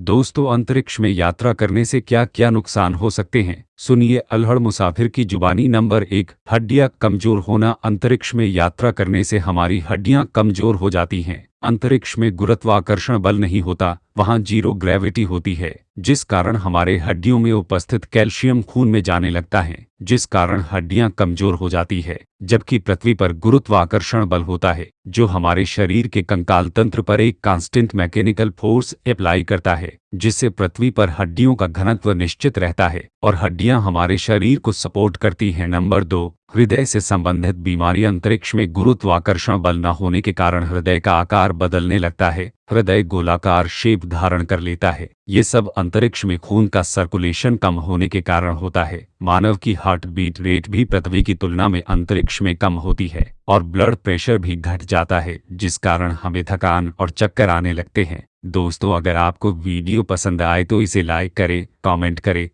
दोस्तों, अंतरिक्ष में यात्रा करने से क्या क्या नुकसान हो सकते हैं? सुनिए अल्हड़ मुसाफिर की जुबानी नंबर एक। हड्डियाँ कमज़ोर होना अंतरिक्ष में यात्रा करने से हमारी हड्डियाँ कमज़ोर हो जाती हैं। अंतरिक्ष में गुरुत्वाकर्षण बल नहीं होता, वहाँ ज़ीरो ग्रेविटी होती है, जिस कारण हमारे हड्डियों में उपस्थित कैल्शियम खून में जाने लगता है। जिस कारण हड्डियाँ कमज़ोर हो जाती है, जबकि पृथ्वी पर गुरुत्वाकर्षण बल होता है, जो हमारे शरीर के कंकाल तंत्र पर एक कांस्टेंट मैकेनिकल फोर्स अप्लाई करता है, जिससे पृथ्वी पर हड्डियों का घनत्व निश्चित रहता है, और हड्डियाँ हमारे शरीर को सपोर्ट करती हैं। नंबर दो हृदय से संबंधित बीमारी अंतरिक्ष में गुरुत्वाकर्षण बल न होने के कारण हृदय का आकार बदलने लगता है, हृदय गोलाकार शेप धारण कर लेता है, ये सब अंतरिक्ष में खून का सर्कुलेशन कम होने के कारण होता है, मानव की हार्ट बीट रेट भी पृथ्वी की तुलना में अंतरिक्ष में कम होती है, और ब्लड प्रेशर भी घट जाता है, जिस कारण हमें थकान और चक्कर आने लगते हैं। दोस्तों, अगर आपको वीडियो पसंद आए तो इसे लाइक करें कमेंट करें।